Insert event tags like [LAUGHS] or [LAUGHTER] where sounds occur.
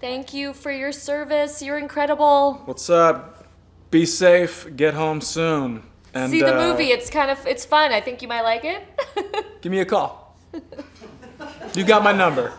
Thank you for your service. You're incredible. What's up? Be safe. Get home soon. And See the uh, movie. It's kind of it's fun. I think you might like it. [LAUGHS] Give me a call. you got my number.